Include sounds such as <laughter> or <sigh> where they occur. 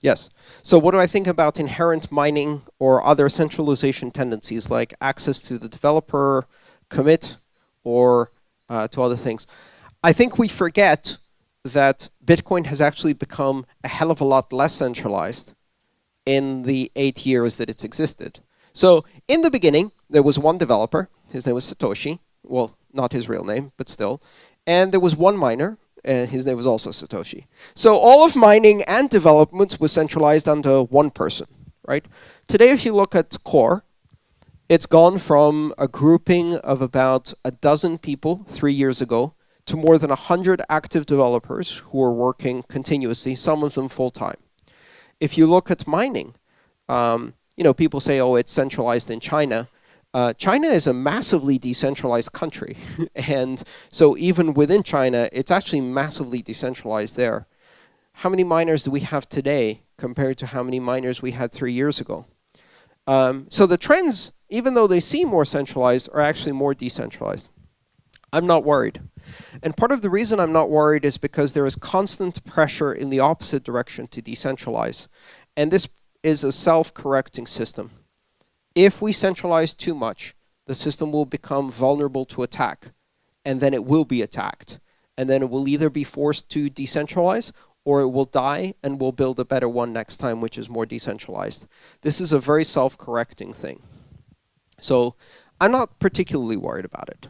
Yes. So what do I think about inherent mining or other centralization tendencies like access to the developer, commit, or uh, to other things? I think we forget that Bitcoin has actually become a hell of a lot less centralized in the eight years that it's existed. So in the beginning, there was one developer. His name was Satoshi. Well, not his real name, but still. And there was one miner. And his name was also Satoshi. So all of mining and development was centralized under one person, right? Today, if you look at Core, it's gone from a grouping of about a dozen people three years ago to more than 100 active developers who are working continuously, some of them full-time. If you look at mining, um, you know, people say, oh, it's centralized in China. Uh, China is a massively decentralized country. <laughs> and so even within China, it's actually massively decentralized there. How many miners do we have today compared to how many miners we had three years ago? Um, so the trends, even though they seem more centralized, are actually more decentralized. I'm not worried. And part of the reason I'm not worried is because there is constant pressure in the opposite direction to decentralize. And this is a self-correcting system. If we centralize too much, the system will become vulnerable to attack, and then it will be attacked. And then it will either be forced to decentralize, or it will die and we'll build a better one next time, which is more decentralized. This is a very self-correcting thing. So I'm not particularly worried about it.